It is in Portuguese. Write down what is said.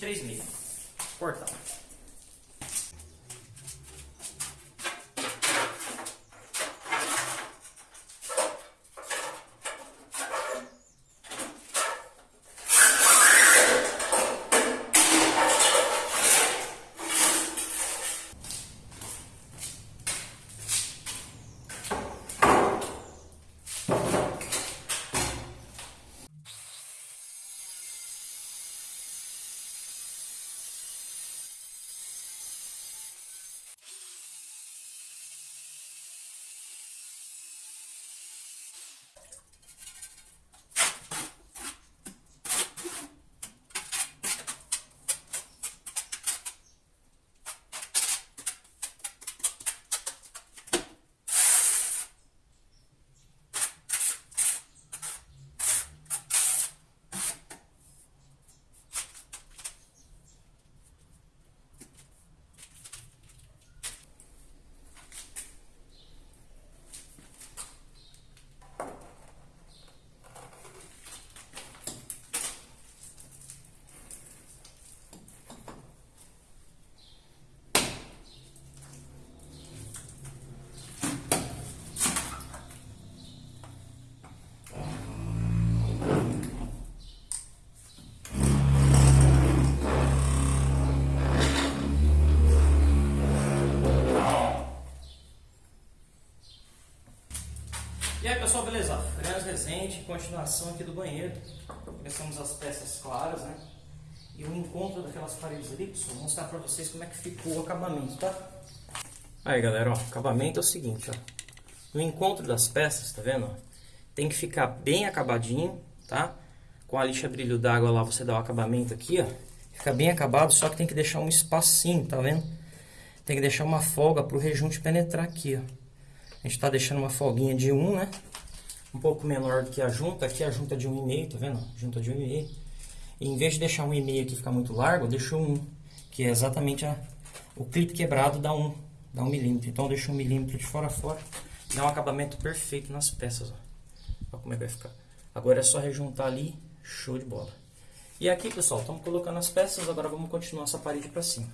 23,5. Portal. E aí pessoal, beleza? Freiras Resende, continuação aqui do banheiro. Começamos as peças claras, né? E o encontro daquelas paredes ali, pessoal, vou mostrar pra vocês como é que ficou o acabamento, tá? Aí galera, ó, acabamento é o seguinte, ó. No encontro das peças, tá vendo? Tem que ficar bem acabadinho, tá? Com a lixa brilho d'água lá, você dá o acabamento aqui, ó. Fica bem acabado, só que tem que deixar um espacinho, tá vendo? Tem que deixar uma folga pro rejunte penetrar aqui, ó. A gente tá deixando uma folguinha de 1, né? Um pouco menor do que a junta. Aqui a junta de 1,5, tá vendo? Junta de 1,5. E em vez de deixar 1,5 aqui ficar muito largo, eu deixo 1. Que é exatamente a, o clipe quebrado dá 1. Dá 1 milímetro. Então eu deixo 1 milímetro de fora a fora. Dá um acabamento perfeito nas peças, ó. Olha como é que vai ficar. Agora é só rejuntar ali. Show de bola. E aqui, pessoal, estamos colocando as peças. Agora vamos continuar essa parede pra cima.